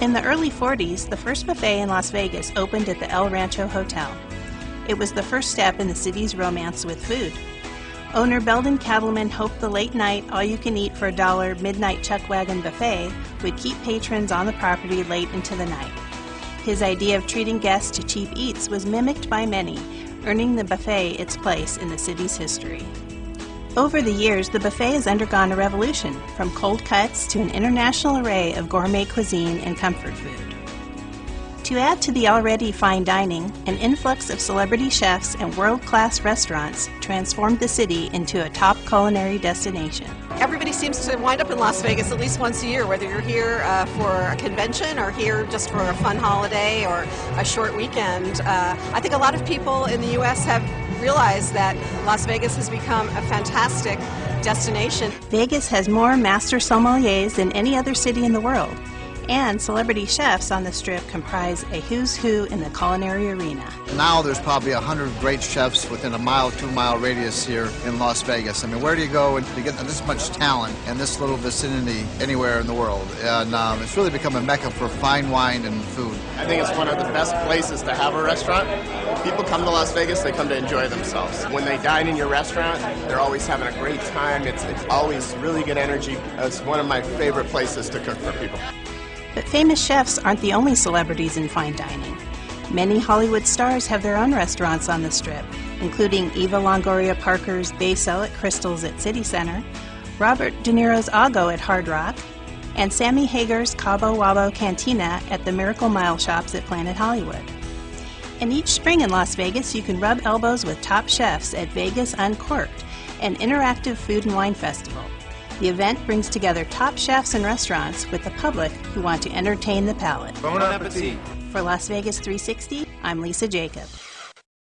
In the early 40s, the first buffet in Las Vegas opened at the El Rancho Hotel. It was the first step in the city's romance with food. Owner Beldon Katleman hoped the late night, all you can eat for a dollar midnight chuck wagon buffet would keep patrons on the property late into the night. His idea of treating guests to cheap eats was mimicked by many, earning the buffet its place in the city's history. Over the years, the buffet has undergone a revolution, from cold cuts to an international array of gourmet cuisine and comfort food. To add to the already fine dining, an influx of celebrity chefs and world-class restaurants transformed the city into a top culinary destination. Everybody seems to wind up in Las Vegas at least once a year, whether you're here uh, for a convention or here just for a fun holiday or a short weekend. Uh, I think a lot of people in the U.S. have realized that Las Vegas has become a fantastic destination. Vegas has more master sommeliers than any other city in the world and celebrity chefs on the strip comprise a who's who in the culinary arena. Now there's probably a hundred great chefs within a mile, two mile radius here in Las Vegas. I mean, where do you go to get this much talent in this little vicinity anywhere in the world? And um, it's really become a mecca for fine wine and food. I think it's one of the best places to have a restaurant. People come to Las Vegas, they come to enjoy themselves. When they dine in your restaurant, they're always having a great time. It's, it's always really good energy. It's one of my favorite places to cook for people. But famous chefs aren't the only celebrities in fine dining. Many Hollywood stars have their own restaurants on the strip, including Eva Longoria Parker's Beso at Crystals at City Center, Robert De Niro's Ago at Hard Rock, and Sammy Hagar's Cabo Wabo Cantina at the Miracle Mile Shops at Planet Hollywood. And each spring in Las Vegas, you can rub elbows with top chefs at Vegas Uncork'd, an interactive food and wine festival. The event brings together top chefs and restaurants with the public who want to entertain the palate. Bon appetit. For Las Vegas 360, I'm Lisa Jacob.